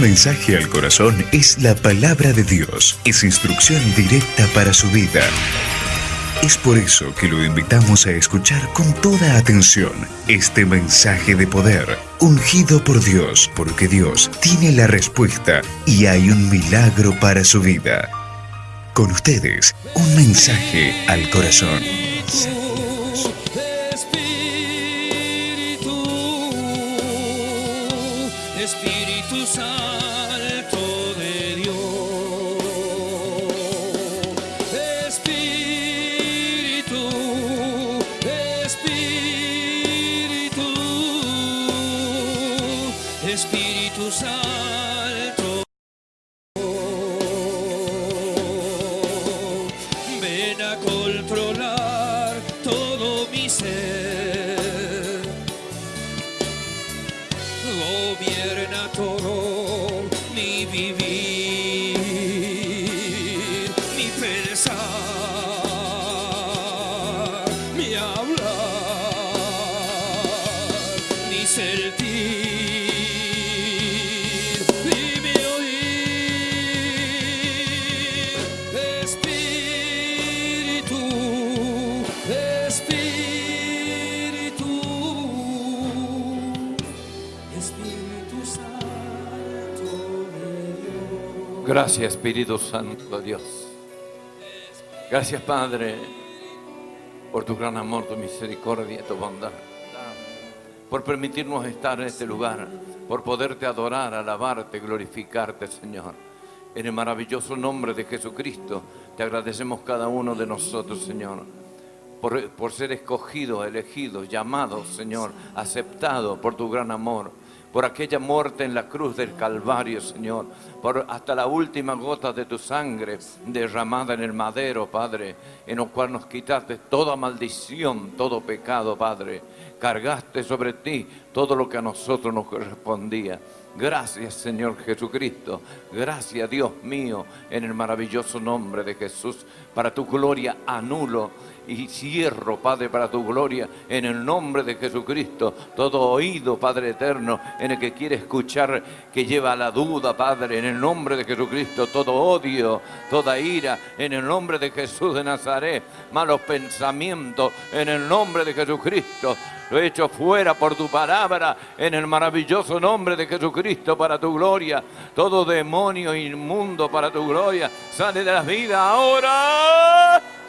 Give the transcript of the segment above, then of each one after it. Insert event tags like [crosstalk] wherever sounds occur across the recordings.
Mensaje al corazón es la palabra de Dios. Es instrucción directa para su vida. Es por eso que lo invitamos a escuchar con toda atención este mensaje de poder, ungido por Dios, porque Dios tiene la respuesta y hay un milagro para su vida. Con ustedes, un mensaje al corazón. Gracias Espíritu Santo Dios. Gracias Padre por tu gran amor, tu misericordia, tu bondad. Por permitirnos estar en este lugar, por poderte adorar, alabarte, glorificarte Señor. En el maravilloso nombre de Jesucristo te agradecemos cada uno de nosotros Señor. Por, por ser escogidos, elegidos, llamados Señor, aceptados por tu gran amor por aquella muerte en la cruz del Calvario, Señor, por hasta la última gota de tu sangre derramada en el madero, Padre, en lo cual nos quitaste toda maldición, todo pecado, Padre. Cargaste sobre ti todo lo que a nosotros nos correspondía. Gracias Señor Jesucristo, gracias Dios mío, en el maravilloso nombre de Jesús. Para tu gloria anulo y cierro, Padre, para tu gloria, en el nombre de Jesucristo, todo oído, Padre eterno, en el que quiere escuchar, que lleva la duda, Padre, en el nombre de Jesucristo, todo odio, toda ira, en el nombre de Jesús de Nazaret, malos pensamientos, en el nombre de Jesucristo, lo he hecho fuera por tu palabra, en el maravilloso nombre de Jesucristo, para tu gloria. Todo demonio inmundo para tu gloria, sale de la vida ahora.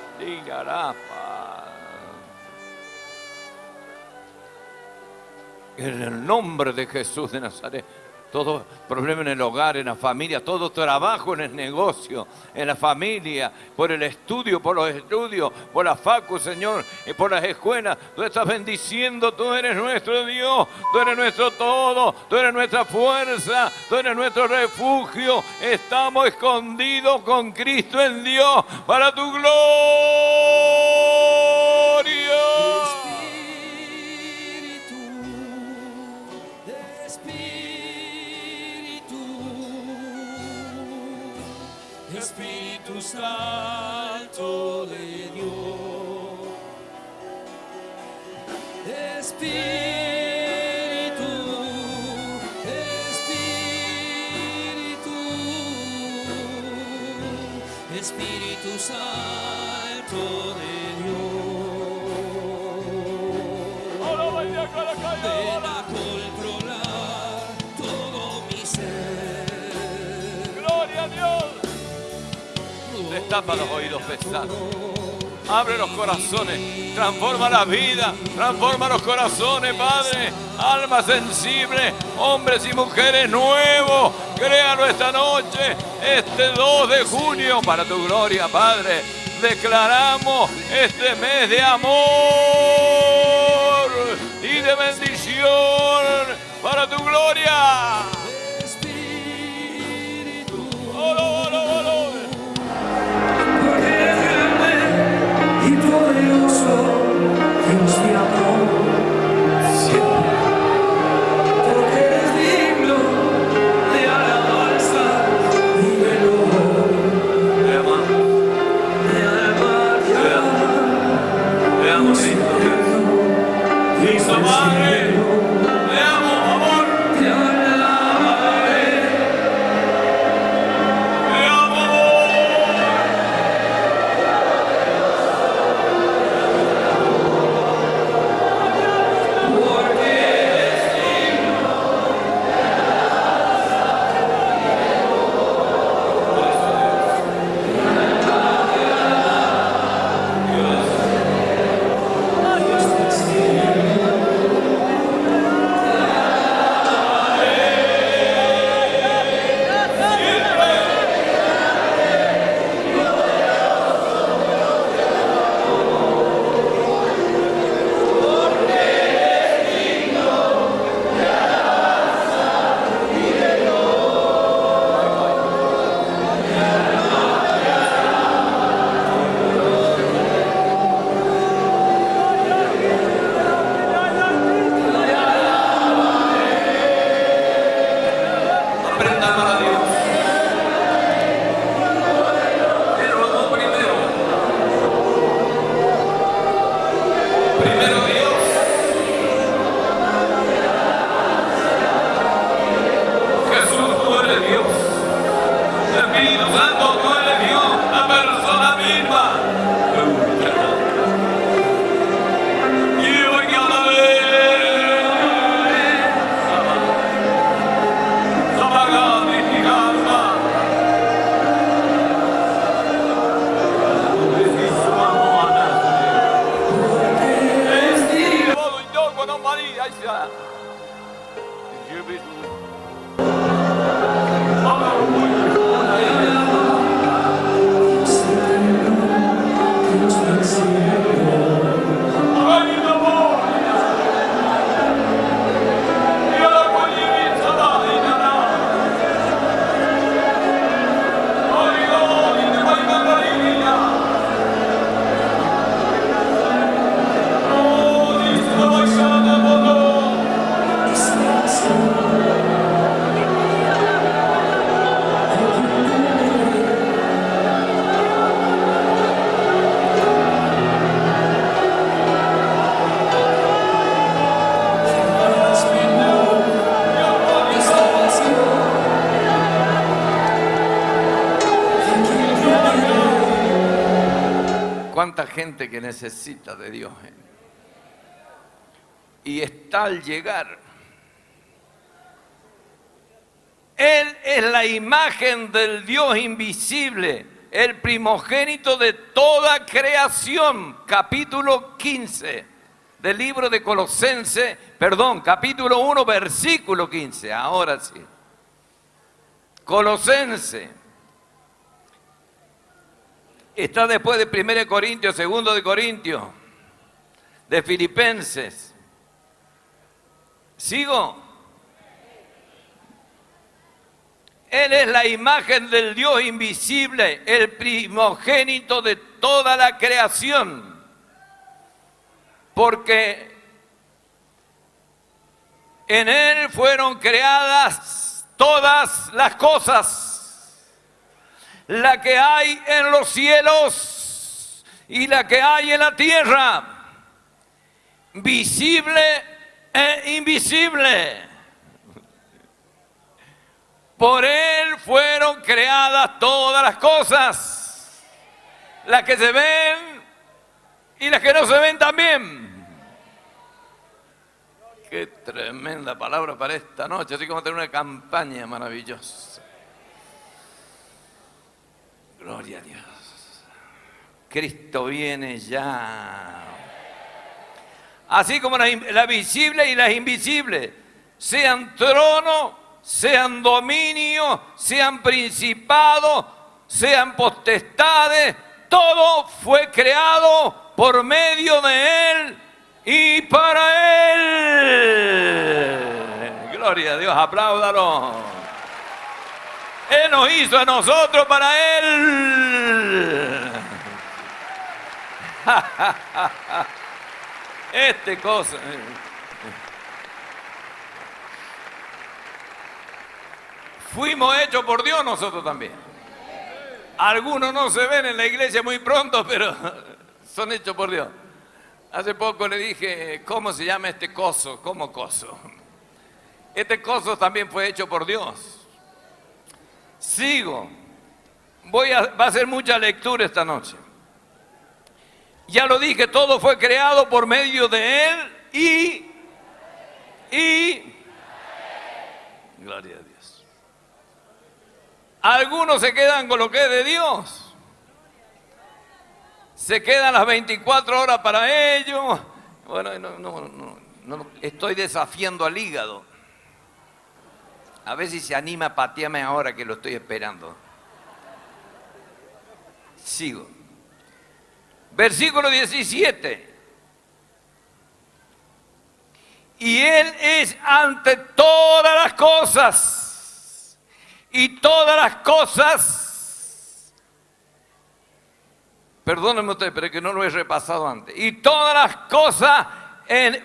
En el nombre de Jesús de Nazaret todo problema en el hogar, en la familia, todo trabajo en el negocio, en la familia, por el estudio, por los estudios, por la facu, Señor, y por las escuelas. Tú estás bendiciendo, tú eres nuestro Dios, tú eres nuestro todo, tú eres nuestra fuerza, tú eres nuestro refugio. Estamos escondidos con Cristo en Dios para tu gloria. Santo de Dios. Espíritu, Espíritu, Espíritu Santo de Dios. Ven a Destapa los oídos pesados. Abre los corazones. Transforma la vida. Transforma los corazones, Padre. Almas sensibles. Hombres y mujeres nuevos. Créalo esta noche. Este 2 de junio. Para tu gloria, Padre. Declaramos este mes de amor y de bendición para tu gloria. Gente que necesita de Dios. eh. Y está al llegar. Él es la imagen del Dios invisible, el primogénito de toda creación. Capítulo 15 del libro de Colosense, perdón, capítulo 1, versículo 15. Ahora sí. Colosense. Está después de 1 Corintios, 2 de Corintios, de Filipenses. ¿Sigo? Él es la imagen del Dios invisible, el primogénito de toda la creación. Porque en Él fueron creadas todas las cosas, la que hay en los cielos y la que hay en la tierra, visible e invisible. Por Él fueron creadas todas las cosas, las que se ven y las que no se ven también. Qué tremenda palabra para esta noche, así como tener una campaña maravillosa. Gloria a Dios. Cristo viene ya. Así como las, in- las visibles y las invisibles, sean trono, sean dominio, sean principados, sean potestades, todo fue creado por medio de Él y para Él. Gloria a Dios, apláudalo. Él nos hizo a nosotros para Él. Este cosa. Fuimos hechos por Dios nosotros también. Algunos no se ven en la iglesia muy pronto, pero son hechos por Dios. Hace poco le dije, ¿cómo se llama este coso? ¿Cómo coso? Este coso también fue hecho por Dios. Sigo. Voy a, va a hacer mucha lectura esta noche. Ya lo dije, todo fue creado por medio de Él y, y, gloria a Dios. Algunos se quedan con lo que es de Dios. Se quedan las 24 horas para ellos. Bueno, no, no, no, no, estoy desafiando al hígado. A ver si se anima a patearme ahora que lo estoy esperando. Sigo. Versículo 17. Y Él es ante todas las cosas. Y todas las cosas. Perdónenme usted, pero es que no lo he repasado antes. Y todas las cosas en,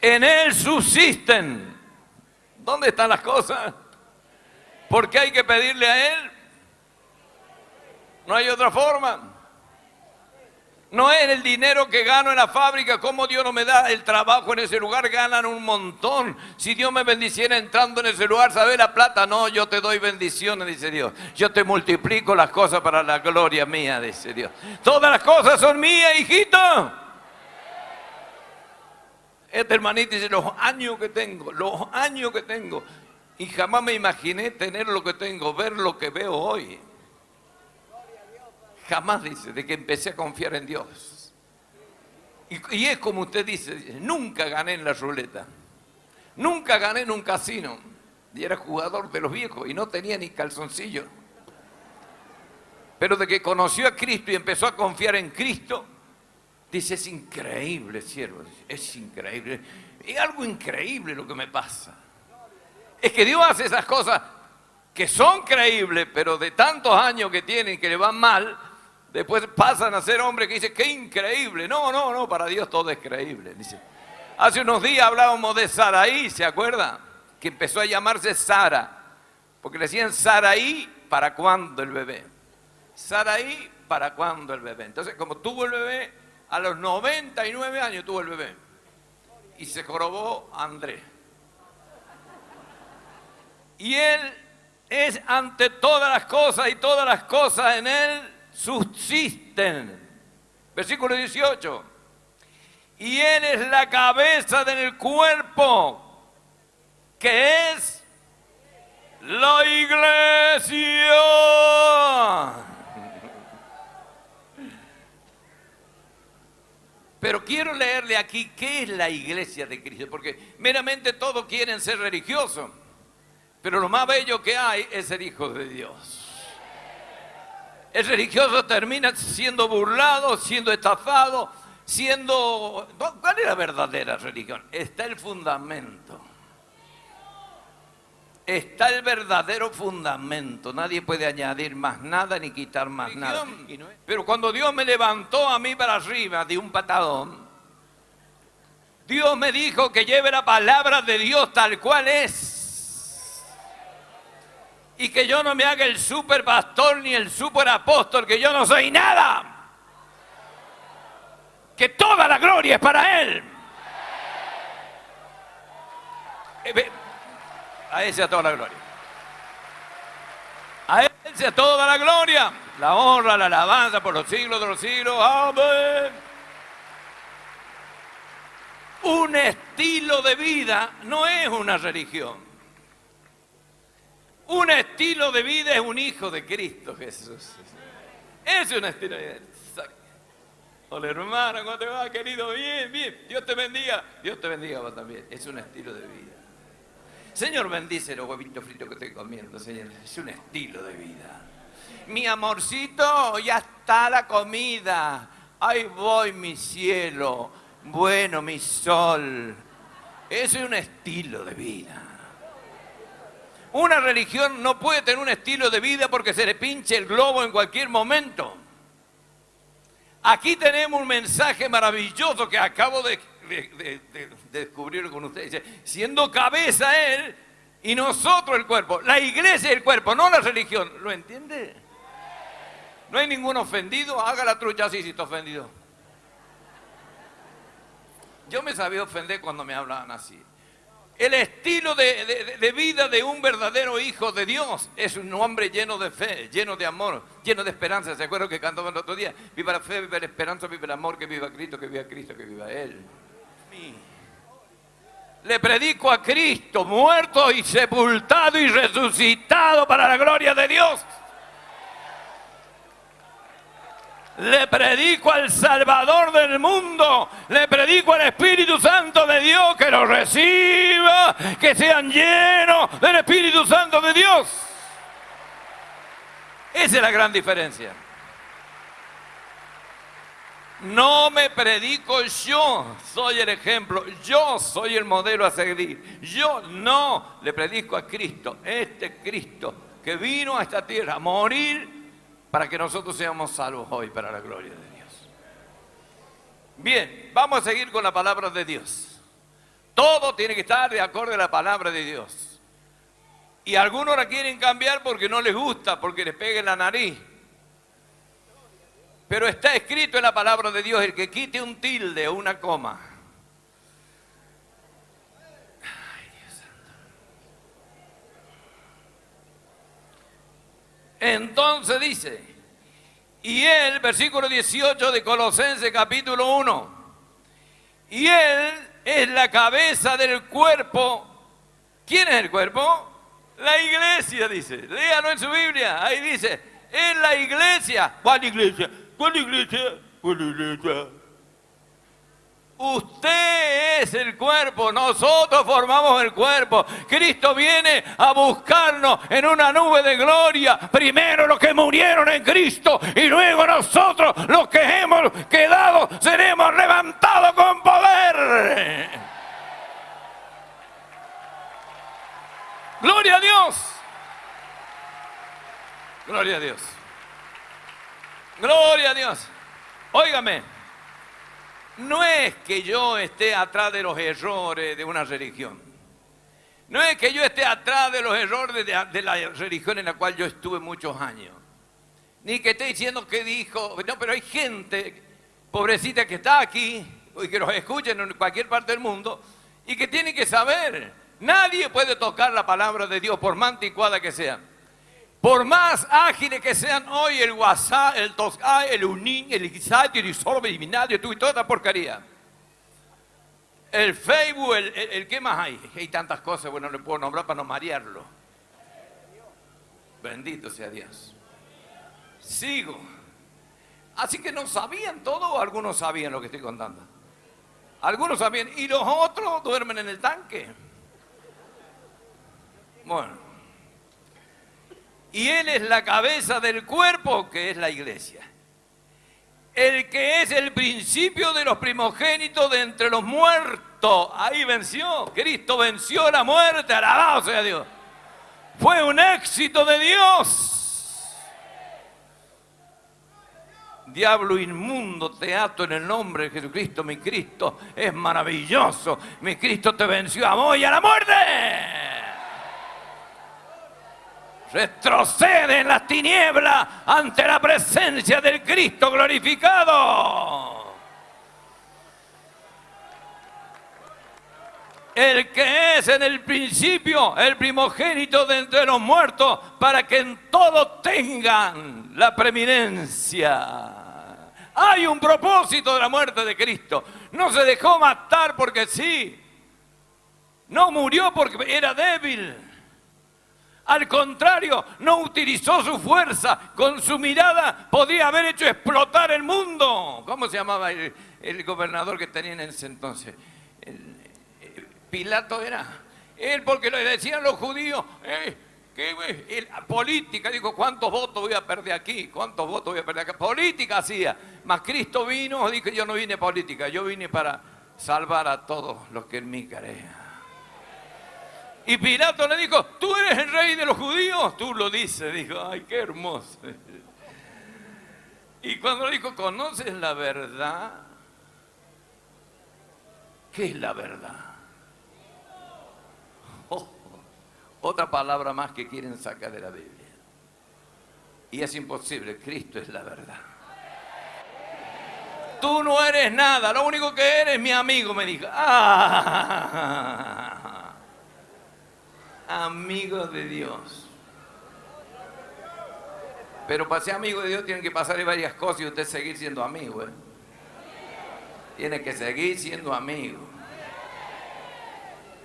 en Él subsisten. ¿Dónde están las cosas? Porque hay que pedirle a Él. No hay otra forma. No es el dinero que gano en la fábrica, como Dios no me da el trabajo en ese lugar, ganan un montón. Si Dios me bendiciera entrando en ese lugar, ¿sabe la plata? No, yo te doy bendiciones, dice Dios. Yo te multiplico las cosas para la gloria mía, dice Dios. Todas las cosas son mías, hijito. Este hermanito dice, los años que tengo, los años que tengo. Y jamás me imaginé tener lo que tengo, ver lo que veo hoy. Jamás dice, de que empecé a confiar en Dios. Y, es como usted dice, nunca gané en la ruleta. Nunca gané en un casino. Y era jugador de los viejos y no tenía ni calzoncillo. Pero de que conoció a Cristo y empezó a confiar en Cristo, dice, es increíble, siervo. Es increíble. Es algo increíble lo que me pasa. Es que Dios hace esas cosas que son creíbles, pero de tantos años que tienen que le van mal, después pasan a ser hombres que dicen, qué increíble. No, no, no, para Dios todo es creíble. Dice, hace unos días hablábamos de Saraí, ¿se acuerda? Que empezó a llamarse Sara, porque le decían Saraí, ¿para cuándo el bebé? Saraí, ¿para cuándo el bebé? Entonces, como tuvo el bebé, a los 99 años tuvo el bebé. Y se jorobó Andrés. Y él es ante todas las cosas y todas las cosas en él subsisten. Versículo 18. Y Él es la cabeza del cuerpo, que es la iglesia. Pero quiero leerle aquí qué es la iglesia de Cristo, porque meramente todos quieren ser religiosos, pero lo más bello que hay es ser hijo de Dios. El religioso termina siendo burlado, siendo estafado, siendo... ¿Cuál es la verdadera religión? Está el fundamento. Está el verdadero fundamento. Nadie puede añadir más nada ni quitar más nada. Pero cuando Dios me levantó a mí para arriba de un patadón, Dios me dijo que lleve la palabra de Dios tal cual es. Y que yo no me haga el super pastor ni el super apóstol, que yo no soy nada. Que toda la gloria es para Él. Eh, A Él sea toda la gloria. A Él sea toda la gloria, la honra, la alabanza por los siglos de los siglos. Amén. Un estilo de vida no es una religión. Un estilo de vida es un hijo de Cristo Jesús. Es un estilo de vida. Hola hermano, ¿cómo te va, querido? Bien, bien. Dios te bendiga. Dios te bendiga también. Es un estilo de vida. Señor, bendice los huevitos fritos que estoy comiendo, Señor. Es un estilo de vida. Mi amorcito, ya está la comida. Ahí voy, mi cielo. Bueno, mi sol. Ese es un estilo de vida. Una religión no puede tener un estilo de vida porque se le pinche el globo en cualquier momento. Aquí tenemos un mensaje maravilloso que acabo de, de- de- de- de descubrir con ustedes. Siendo cabeza Él y nosotros el cuerpo. La iglesia es el cuerpo, no la religión. ¿Lo entiende? No hay ningún ofendido. Haga la trucha así si está ofendido. Yo me sabía ofender cuando me hablaban así. El estilo de- de vida de un verdadero hijo de Dios es un hombre lleno de fe, lleno de amor, lleno de esperanza. ¿Se acuerdan que cantamos el otro día? Viva la fe, viva la esperanza, viva el amor, que viva Cristo, que viva Cristo, que viva Él. Le predico a Cristo, muerto y sepultado y resucitado para la gloria de Dios. Le predico al Salvador del mundo. Le predico al Espíritu Santo de Dios que lo reciba, que sean llenos del Espíritu Santo de Dios. Esa es la gran diferencia. No me predico yo, soy el ejemplo, yo soy el modelo a seguir. Yo no le predico a Cristo, este Cristo que vino a esta tierra a morir para que nosotros seamos salvos hoy para la gloria de Dios. Bien, vamos a seguir con la palabra de Dios. Todo tiene que estar de acuerdo a la palabra de Dios. Y algunos la quieren cambiar porque no les gusta, porque les pega en la nariz. Pero está escrito en la palabra de Dios, el que quite un tilde o una coma. Ay, Dios santo. Entonces dice, y él, versículo 18 de Colosenses capítulo 1, y él es la cabeza del cuerpo. ¿Quién es el cuerpo? La iglesia, dice. Léalo en su Biblia. Ahí dice, es la iglesia. ¿Cuál iglesia? ¿Cuál iglesia? ¿Cuál iglesia? Usted es el cuerpo, nosotros formamos el cuerpo. Cristo viene a buscarnos en una nube de gloria. Primero los que murieron en Cristo y luego nosotros los que hemos quedado seremos levantados con poder. Gloria a Dios. Gloria a Dios. Gloria a Dios. Óigame, no es que yo esté atrás de los errores de una religión. No es que yo esté atrás de los errores de, la religión en la cual yo estuve muchos años. Ni que esté diciendo que dijo. No, pero hay gente, pobrecita, que está aquí y que los escuchen en cualquier parte del mundo y que tiene que saber. Nadie puede tocar la palabra de Dios, por más que sea. Por más ágiles que sean hoy el WhatsApp, el Tosca, el Unin, el Ixati, el Isorbe, el Minadio, y toda esta porquería. El Facebook, el, el, ¿qué más hay? Hay tantas cosas, bueno, no le puedo nombrar para no marearlo. Bendito sea Dios. Sigo. Así que no sabían todo o algunos sabían lo que estoy contando. Algunos sabían y los otros duermen en el tanque. Bueno. Y Él es la cabeza del cuerpo que es la iglesia. El que es el principio de los primogénitos de entre los muertos. Ahí venció. Cristo venció la muerte. Alabado sea Dios. Fue un éxito de Dios. Diablo inmundo, te ato en el nombre de Jesucristo. Mi Cristo es maravilloso. Mi Cristo te venció a vos y a la muerte. Retrocede en las tinieblas ante la presencia del Cristo glorificado. El que es en el principio el primogénito de entre los muertos, para que en todo tengan la preeminencia. Hay un propósito de la muerte de Cristo. No se dejó matar porque sí. No murió porque era débil. Al contrario, no utilizó su fuerza. Con su mirada podía haber hecho explotar el mundo. ¿Cómo se llamaba el, gobernador que tenían en ese entonces? Pilato era. Él porque le decían los judíos, eh, el- política, dijo, ¿cuántos votos voy a perder aquí? ¿Cuántos votos voy a perder acá? Política hacía. Mas Cristo vino, dijo, yo no vine política, yo vine para salvar a todos los que en mí crean. Y Pilato le dijo, ¿tú eres el rey de los judíos? Tú lo dices, dijo, ay, qué hermoso. Y cuando le dijo, ¿conoces la verdad? ¿Qué es la verdad? Oh, otra palabra más que quieren sacar de la Biblia. Y es imposible, Cristo es la verdad. Tú no eres nada, lo único que eres mi amigo, me dijo. Ah, amigo de Dios. Pero para ser amigo de Dios tienen que pasarle varias cosas y usted seguir siendo amigo. ¿eh? Tiene que seguir siendo amigo.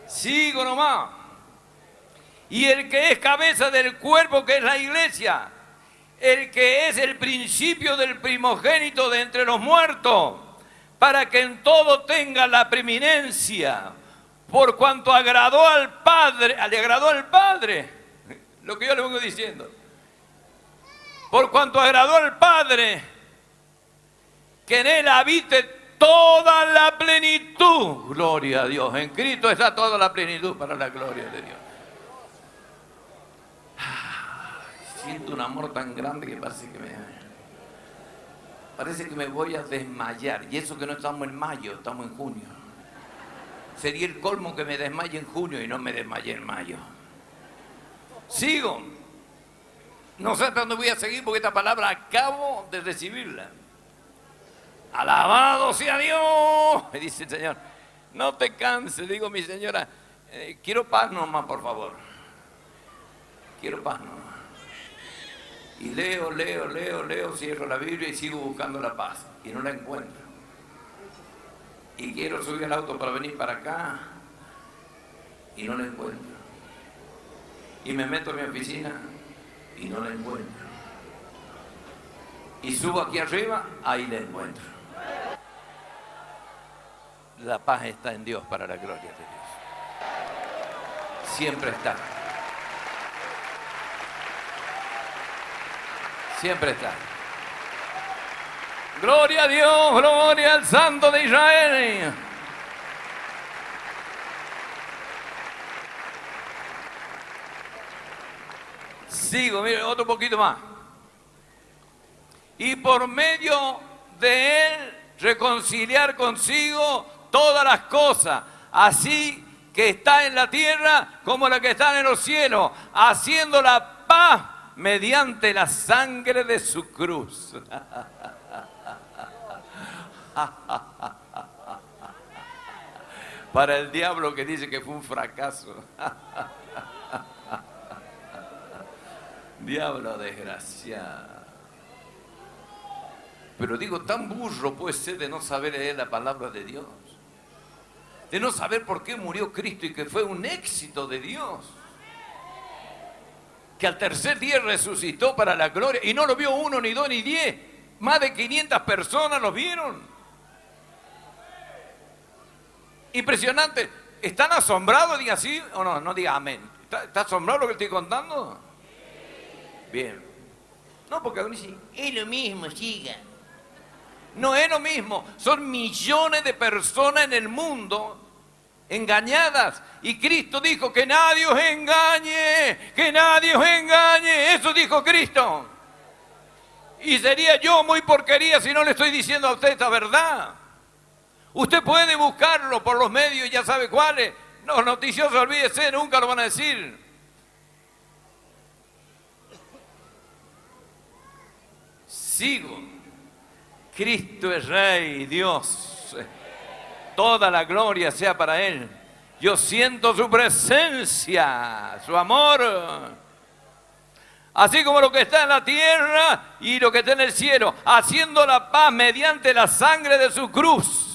Sigo nomás. Y el que es cabeza del cuerpo, que es la iglesia, el que es el principio del primogénito de entre los muertos, para que en todo tenga la preeminencia, por cuanto agradó al Padre, le agradó al Padre, lo que yo le vengo diciendo, por cuanto agradó al Padre, que en él habite toda la plenitud, gloria a Dios, en Cristo está toda la plenitud para la gloria de Dios. Siento un amor tan grande que parece que me... Parece que me voy a desmayar. Y eso que no estamos en mayo, estamos en junio. Sería el colmo que me desmaye en junio y no me desmaye en mayo. Sigo. No sé hasta dónde voy a seguir porque esta palabra acabo de recibirla. Alabado sea Dios, me dice el Señor. No te canses, digo mi señora. eh, quiero paz nomás, por favor. Quiero paz nomás. Y leo, leo, leo, leo, cierro la Biblia y sigo buscando la paz. Y no la encuentro. Y quiero subir al auto para venir para acá. Y no la encuentro. Y me meto en mi oficina y no la encuentro. Y subo aquí arriba, ahí la encuentro. La paz está en Dios para la gloria de Dios. Siempre está. Siempre está. Gloria a Dios, gloria al Santo de Israel. Sigo, mire, otro poquito más. Y por medio de él reconciliar consigo todas las cosas, así que está en la tierra como la que está en los cielos, haciendo la paz mediante la sangre de su cruz. [laughs] [laughs] Para el diablo que dice que fue un fracaso. [laughs] Diablo desgraciado. Pero digo, tan burro puede ser de no saber leer la palabra de Dios. De no saber por qué murió Cristo y que fue un éxito de Dios. Que al tercer día resucitó para la gloria. Y no lo vio uno, ni dos, ni diez. Más de 500 personas lo vieron. Impresionante. ¿Están asombrados? Diga así o no, no diga amén. ¿Está, asombrado lo que estoy contando? Bien. No, porque uno dice, es lo mismo, siga. No es lo mismo. Son millones de personas en el mundo engañadas. Y Cristo dijo que nadie os engañe, que nadie os engañe. Eso dijo Cristo. Y sería yo muy porquería si no le estoy diciendo a usted esta verdad. Usted puede buscarlo por los medios, ya sabe cuáles. Los noticiosos, olvídese, nunca lo van a decir. Sigo. Cristo es Rey, Dios. Toda la gloria sea para Él. Yo siento su presencia, su amor. Así como lo que está en la tierra y lo que está en el cielo, haciendo la paz mediante la sangre de su cruz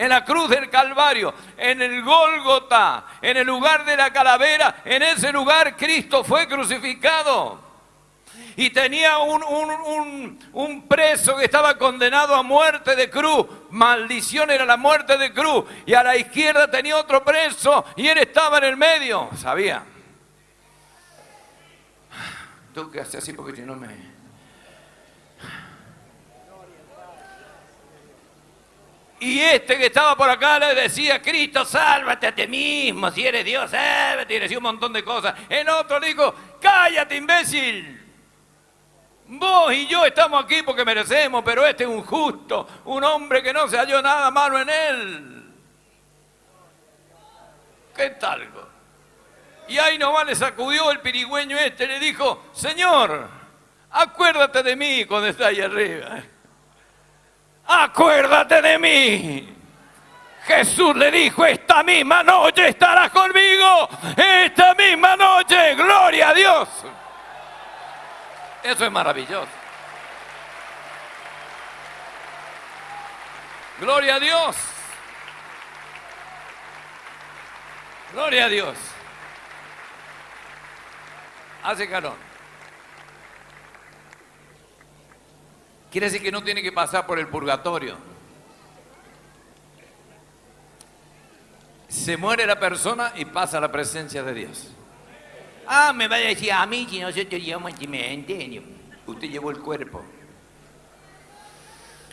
en la cruz del Calvario, en el Gólgota, en el lugar de la calavera, en ese lugar Cristo fue crucificado. Y tenía un, un- un- un preso que estaba condenado a muerte de cruz. Maldición era la muerte de cruz. Y a la izquierda tenía otro preso y él estaba en el medio. Sabía. Tengo que hacer así porque si no me... Y este que estaba por acá le decía, Cristo, sálvate a ti mismo, si eres Dios, sálvate, y le decía un montón de cosas. En otro le dijo, cállate, imbécil. Vos y yo estamos aquí porque merecemos, pero este es un justo, un hombre que no se halló nada malo en él. ¿Qué tal? Y ahí nomás le sacudió el pirigüeño este, le dijo, Señor, acuérdate de mí cuando está ahí arriba acuérdate de mí. Jesús le dijo, esta misma noche estarás conmigo, esta misma noche, gloria a Dios. Eso es maravilloso. Gloria a Dios. Gloria a Dios. Hace calor. Quiere decir que no tiene que pasar por el purgatorio. Se muere la persona y pasa a la presencia de Dios. Ah, me va a decir a mí si nosotros llevamos cementerio. Usted llevó el cuerpo.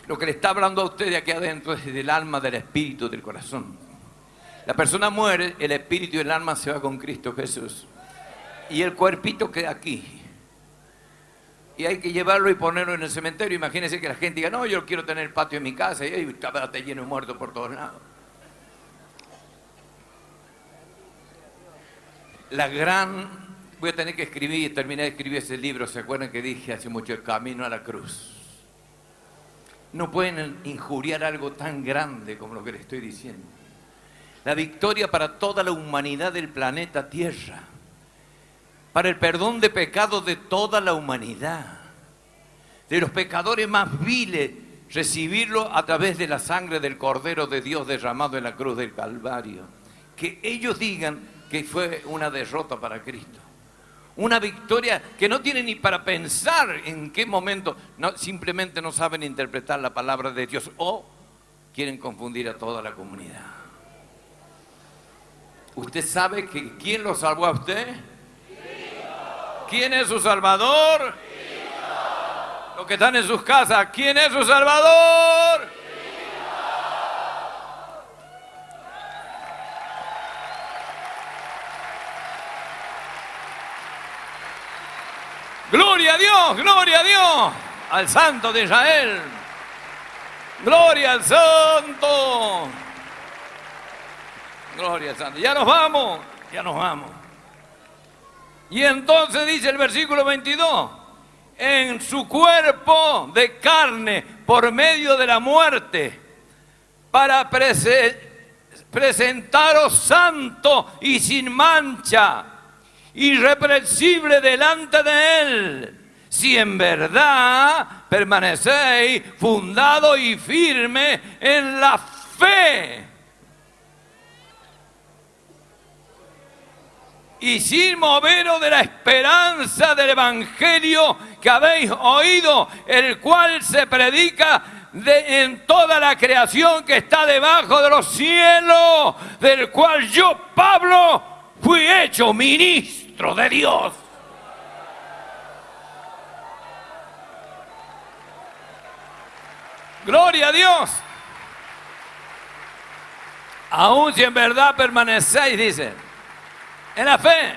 Lo que le está hablando a usted de aquí adentro es del alma, del espíritu, del corazón. La persona muere, el espíritu y el alma se va con Cristo Jesús. Y el cuerpito queda aquí. Y hay que llevarlo y ponerlo en el cementerio. Imagínense que la gente diga, no, yo quiero tener el patio en mi casa y ahí está lleno de muertos por todos lados. La gran, voy a tener que escribir, terminé de escribir ese libro, ¿se acuerdan que dije hace mucho el camino a la cruz? No pueden injuriar algo tan grande como lo que les estoy diciendo. La victoria para toda la humanidad del planeta Tierra para el perdón de pecados de toda la humanidad, de los pecadores más viles, recibirlo a través de la sangre del Cordero de Dios derramado en la cruz del Calvario. Que ellos digan que fue una derrota para Cristo. Una victoria que no tienen ni para pensar en qué momento, simplemente no saben interpretar la palabra de Dios o quieren confundir a toda la comunidad. ¿Usted sabe que quién lo salvó a usted? ¿Quién es su Salvador? Los que están en sus casas, ¿quién es su Salvador? Gloria a Dios, gloria a Dios, al Santo de Israel. Gloria al Santo. Gloria al Santo. Ya nos vamos, ya nos vamos. Y entonces dice el versículo 22, en su cuerpo de carne por medio de la muerte, para prese- presentaros santo y sin mancha irreprensible delante de Él, si en verdad permanecéis fundado y firme en la fe. Y sin moveros de la esperanza del Evangelio que habéis oído, el cual se predica de- en toda la creación que está debajo de los cielos, del cual yo, Pablo, fui hecho ministro de Dios. Gloria a Dios. Aún si en verdad permanecéis, dice, en la fe,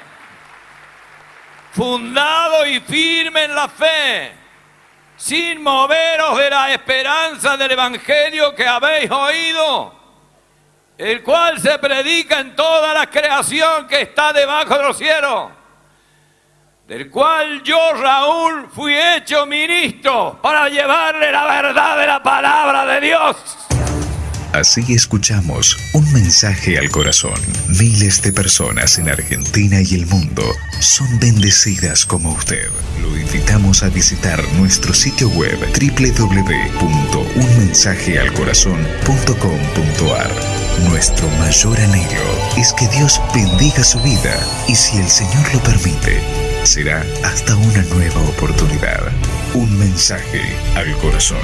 fundado y firme en la fe, sin moveros de la esperanza del Evangelio que habéis oído, el cual se predica en toda la creación que está debajo de los cielos, del cual yo, Raúl, fui hecho ministro para llevarle la verdad de la palabra de Dios. Así escuchamos un mensaje al corazón. Miles de personas en Argentina y el mundo son bendecidas como usted. Lo invitamos a visitar nuestro sitio web www.unmensajealcorazon.com.ar. Nuestro mayor anhelo es que Dios bendiga su vida y si el Señor lo permite, será hasta una nueva oportunidad. Un mensaje al corazón.